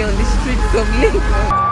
on the streets of Lincoln.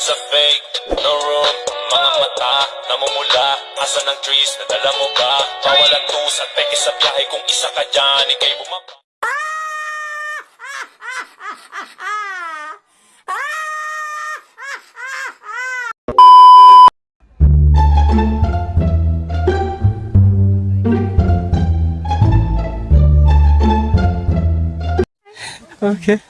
Sa fake No room Mga mata Namumula. Asa ng trees? Nadala mo ba? Bawal ang tus At peke sa biyahe Kung isa ka dyan Ikay bumaba. Okay.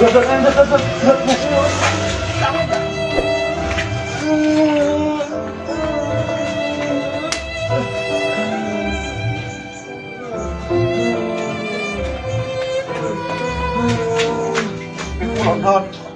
Giật giật em giật giật giật giật giật Hot, hot.